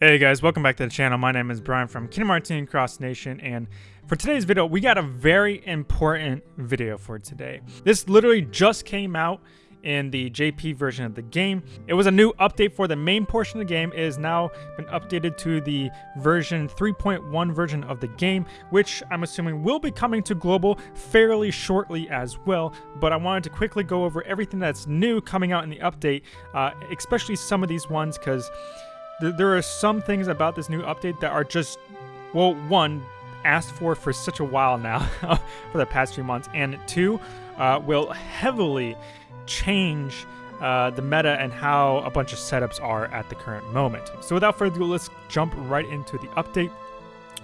Hey guys, welcome back to the channel. My name is Brian from Kingdom Team Cross Nation, and for today's video, we got a very important video for today. This literally just came out in the JP version of the game. It was a new update for the main portion of the game. It has now been updated to the version 3.1 version of the game, which I'm assuming will be coming to global fairly shortly as well. But I wanted to quickly go over everything that's new coming out in the update, uh, especially some of these ones because th there are some things about this new update that are just, well, one, asked for for such a while now for the past few months, and two, uh, will heavily change uh, the meta and how a bunch of setups are at the current moment. So without further ado, let's jump right into the update.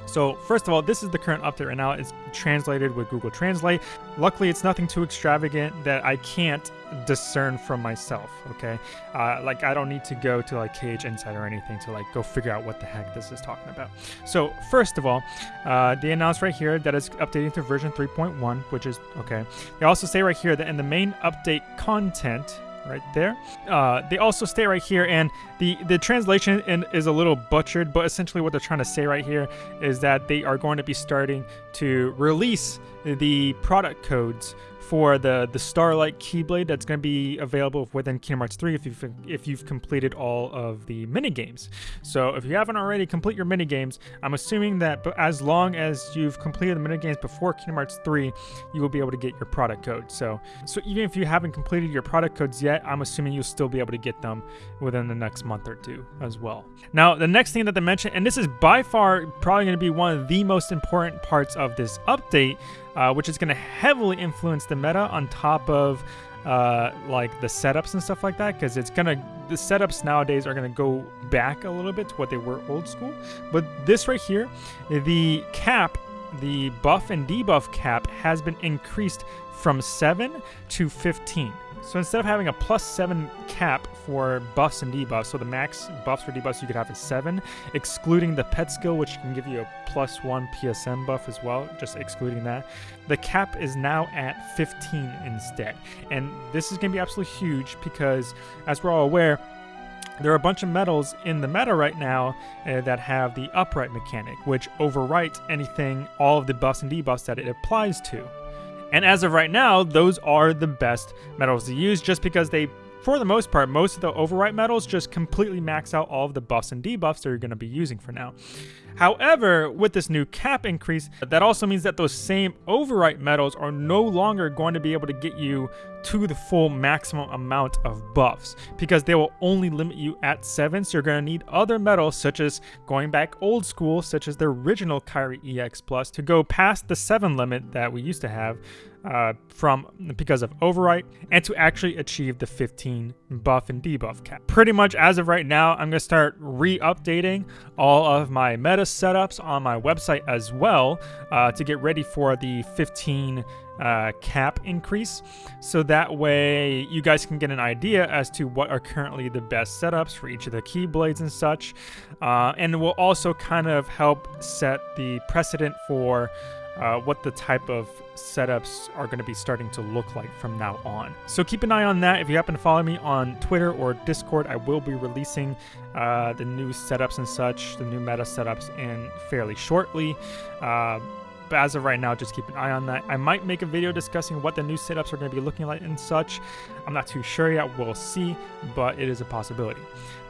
So first of all, this is the current update right now. It's translated with Google Translate. Luckily, it's nothing too extravagant that I can't discern from myself, okay? Uh, like, I don't need to go to, like, KH Insider or anything to, like, go figure out what the heck this is talking about. So, first of all, uh, they announced right here that it's updating to version 3.1, which is, okay. They also say right here that in the main update content, right there. Uh, they also stay right here, and the, the translation in, is a little butchered, but essentially what they're trying to say right here is that they are going to be starting to release the product codes for the the Starlight Keyblade that's going to be available within Kingdom Hearts 3 if you've if you've completed all of the mini games. So if you haven't already complete your mini games, I'm assuming that as long as you've completed the mini games before Kingdom Hearts 3, you will be able to get your product code. So so even if you haven't completed your product codes yet, I'm assuming you'll still be able to get them within the next month or two as well. Now the next thing that they mentioned, and this is by far probably going to be one of the most important parts of this update uh, which is going to heavily influence the meta on top of uh, like the setups and stuff like that because it's gonna the setups nowadays are gonna go back a little bit to what they were old school. But this right here the cap the buff and debuff cap has been increased from 7 to 15 so instead of having a plus 7 cap for buffs and debuffs, so the max buffs for debuffs you could have is 7, excluding the pet skill, which can give you a plus 1 PSM buff as well, just excluding that. The cap is now at 15 instead. And this is going to be absolutely huge because, as we're all aware, there are a bunch of medals in the meta right now uh, that have the overwrite mechanic, which overwrites anything, all of the buffs and debuffs that it applies to. And as of right now, those are the best medals to use just because they, for the most part, most of the overwrite medals just completely max out all of the buffs and debuffs that you're going to be using for now. However, with this new cap increase, that also means that those same overwrite medals are no longer going to be able to get you to the full maximum amount of buffs because they will only limit you at 7 so you're going to need other medals such as going back old school such as the original Kairi EX Plus to go past the 7 limit that we used to have uh, from because of overwrite and to actually achieve the 15 buff and debuff cap. Pretty much as of right now, I'm going to start re-updating all of my meta setups on my website as well uh, to get ready for the 15 uh, cap increase. So that way you guys can get an idea as to what are currently the best setups for each of the keyblades and such. Uh, and will also kind of help set the precedent for uh, what the type of setups are going to be starting to look like from now on. So keep an eye on that. If you happen to follow me on Twitter or Discord, I will be releasing uh, the new setups and such, the new meta setups in fairly shortly. Uh, but as of right now, just keep an eye on that. I might make a video discussing what the new setups are going to be looking like and such. I'm not too sure yet. We'll see, but it is a possibility.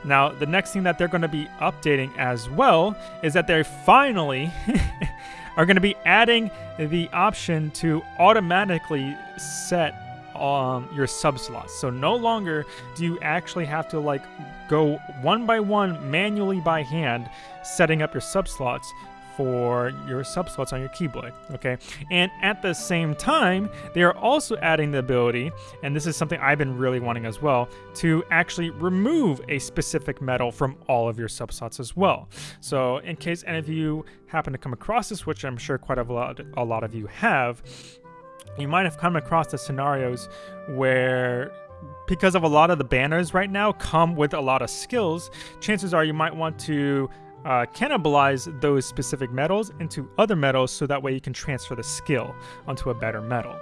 Now, the next thing that they're going to be updating as well is that they're finally are going to be adding the option to automatically set um, your sub slots. So no longer do you actually have to like go one by one manually by hand setting up your sub slots for your subslots on your Keyblade, okay? And at the same time, they are also adding the ability, and this is something I've been really wanting as well, to actually remove a specific medal from all of your subslots as well. So in case any of you happen to come across this, which I'm sure quite a lot, a lot of you have, you might have come across the scenarios where because of a lot of the banners right now come with a lot of skills, chances are you might want to uh, cannibalize those specific medals into other medals so that way you can transfer the skill onto a better medal.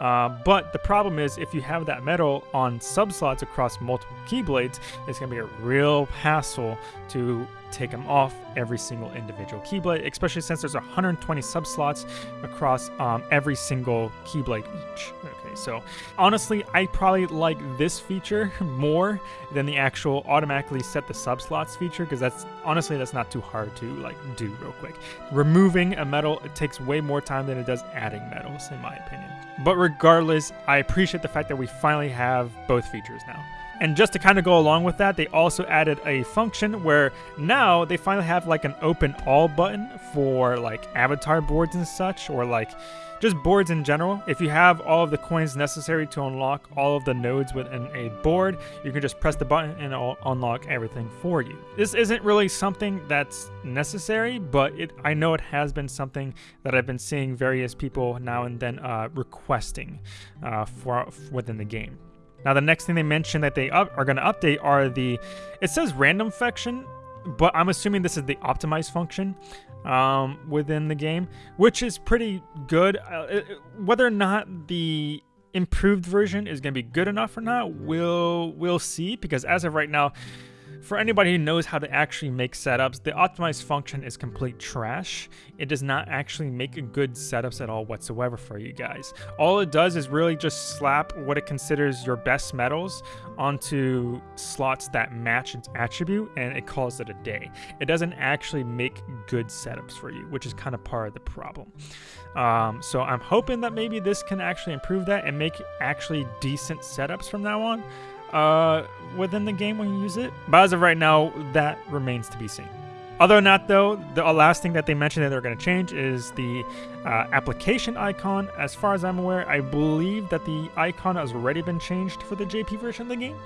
Uh, but the problem is if you have that medal on subslots across multiple keyblades, it's going to be a real hassle to take them off every single individual Keyblade, especially since there's 120 subslots across um, every single Keyblade each. Okay, so honestly, I probably like this feature more than the actual automatically set the subslots feature because that's honestly that's not too hard to like do real quick. Removing a medal it takes way more time than it does adding medals in my opinion. But regardless, I appreciate the fact that we finally have both features now. And just to kind of go along with that, they also added a function where now they finally have like an open all button for like avatar boards and such, or like just boards in general. If you have all of the coins necessary to unlock all of the nodes within a board, you can just press the button and it'll unlock everything for you. This isn't really something that's necessary, but it I know it has been something that I've been seeing various people now and then uh, requesting uh, for within the game. Now, the next thing they mention that they up, are going to update are the, it says random function, but I'm assuming this is the optimized function um, within the game, which is pretty good. Uh, whether or not the improved version is going to be good enough or not, we'll we'll see. Because as of right now, for anybody who knows how to actually make setups, the optimized function is complete trash. It does not actually make good setups at all whatsoever for you guys. All it does is really just slap what it considers your best medals onto slots that match its attribute and it calls it a day. It doesn't actually make good setups for you, which is kind of part of the problem. Um, so I'm hoping that maybe this can actually improve that and make actually decent setups from now on uh, within the game when you use it. But as of right now, that remains to be seen. Other than that, though, the last thing that they mentioned that they're going to change is the uh, application icon. As far as I'm aware, I believe that the icon has already been changed for the JP version of the game.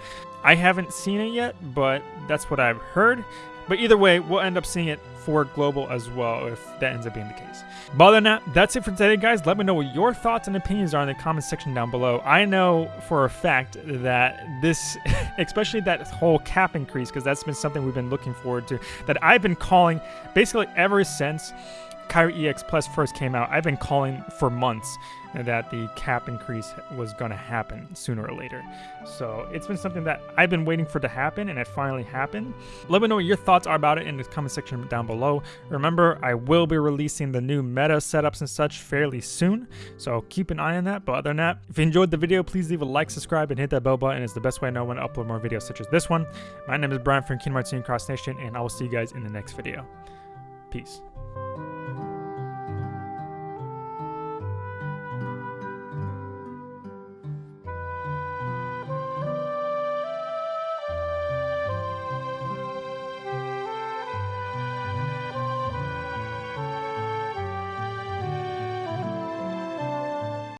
I haven't seen it yet, but that's what I've heard. But either way, we'll end up seeing it for global as well if that ends up being the case. But other than that, that's it for today, guys. Let me know what your thoughts and opinions are in the comment section down below. I know for a fact that this, especially that whole cap increase, because that's been something we've been looking forward to, that I've been calling basically ever since Kairi EX Plus first came out, I've been calling for months that the cap increase was going to happen sooner or later. So it's been something that I've been waiting for to happen, and it finally happened. Let me know what your thoughts are about it in the comment section down below. Remember, I will be releasing the new meta setups and such fairly soon, so keep an eye on that. But other than that, if you enjoyed the video, please leave a like, subscribe, and hit that bell button. It's the best way I know when to upload more videos such as this one. My name is Brian from Kingdom Hearts Cross Nation, and I will see you guys in the next video. Peace.